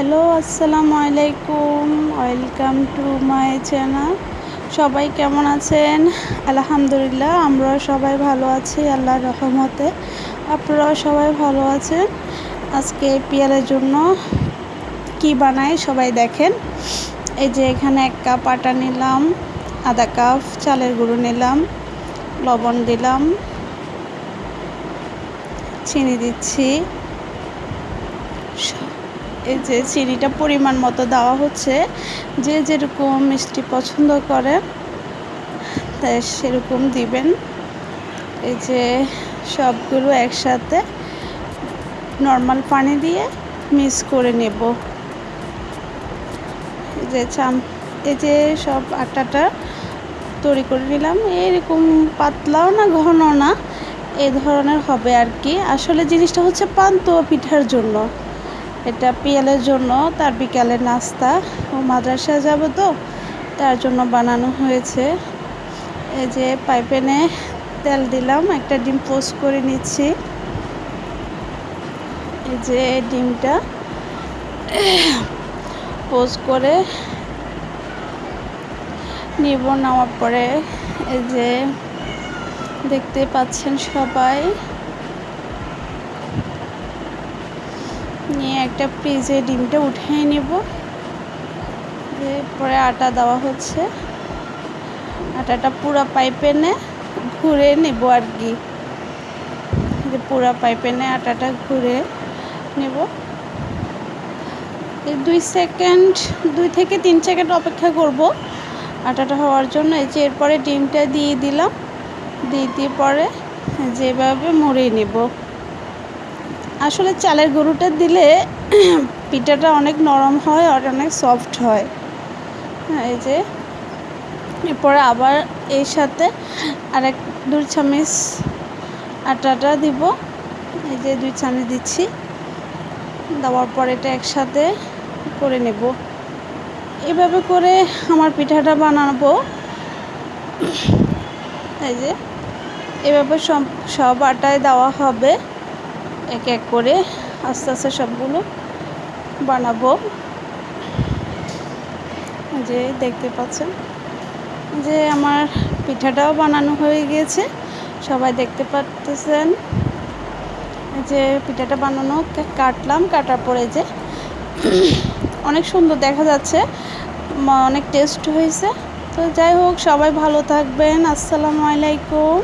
Hello, আসসালামু আলাইকুম। Welcome to my channel সবাই কেমন আছেন? আলহামদুলিল্লাহ আমরা সবাই ভালো আছি, আল্লাহর রহমতে। আপনারাও সবাই ভালো আছেন? আজকে পিয়ালের জন্য কি বানাই সবাই দেখেন। এই যে এখানে এক কাপ আটা নিলাম, আধা কাপ চালের গুঁড়ো নিলাম, লবণ দিলাম, চিনি দিচ্ছি। এই যে চিনিটা পরিমাণ মতো দেওয়া হচ্ছে, যে যেরকম মিষ্টি পছন্দ করে, তাই সেরকম দিবেন। এই যে সবগুলো একসাথে নর্মাল পানি দিয়ে মিক্স করে নেব। যে চাম, এই যে সব আটাটা তৈরি করে নিলাম। এরকম পাতলাও না ঘন না এই ধরনের হবে আর কি। আসলে জিনিসটা হচ্ছে পান্ত পিঠার জন্য। এটা পিয়ালের জন্য, তার বিকালের নাস্তা ও মাদ্রাসায় যাব তো, তার জন্য বানানো হয়েছে। এই যে পাইপেনে তেল দিলাম, একটা ডিম পোস্ট করে নিচ্ছি। এই যে ডিমটা পোস্ট করে নিব, নেওয়ার পরে এই যে দেখতে পাচ্ছেন সবাই। নিয়ে একটা ফ্রিজে ডিমটা উঠিয়ে নেব। এরপরে আটা দেওয়া হচ্ছে। আটাটা পুরো পাইপে নে, ঘুরে নেব আর কি। যে পুরো পাইপে নে, আটাটা ঘুরে নেব। দুই সেকেন্ড, দুই থেকে তিন সেকেন্ড অপেক্ষা করব আটাটা হওয়ার জন্য। এই যে এরপরে ডিমটা দিয়ে দিলাম। দিয়ে দিয়ে পরে যেভাবে মুড়িয়ে নেব। আসলে চালের গরুটা দিলে পিঠাটা অনেক নরম হয় আর অনেক সফট হয়। হ্যাঁ এই যে। এরপরে আবার এর সাথে আরেক দুই চামিচ আটাটা দিব। এই যে দুই চামিচ দিচ্ছি। দেওয়ার পর এটা একসাথে করে নেব। এভাবে করে আমার পিঠাটা বানাবো। এই যে। এভাবে সব সব আটায় দেওয়া হবে। এক এক করে আস্তে আস্তে সবগুলো বানাবো। যে দেখতে পাচ্ছেন যে আমার পিঠাটাও বানানো হয়ে গিয়েছে, সবাই দেখতে পাচ্ছেন। যে পিঠাটা বানানো কাটলাম, কাটার পরে যে অনেক সুন্দর দেখা যাচ্ছে অনেক টেস্ট হয়েছে। তো যাই হোক, সবাই ভালো থাকবেন, আসসালামু আলাইকুম।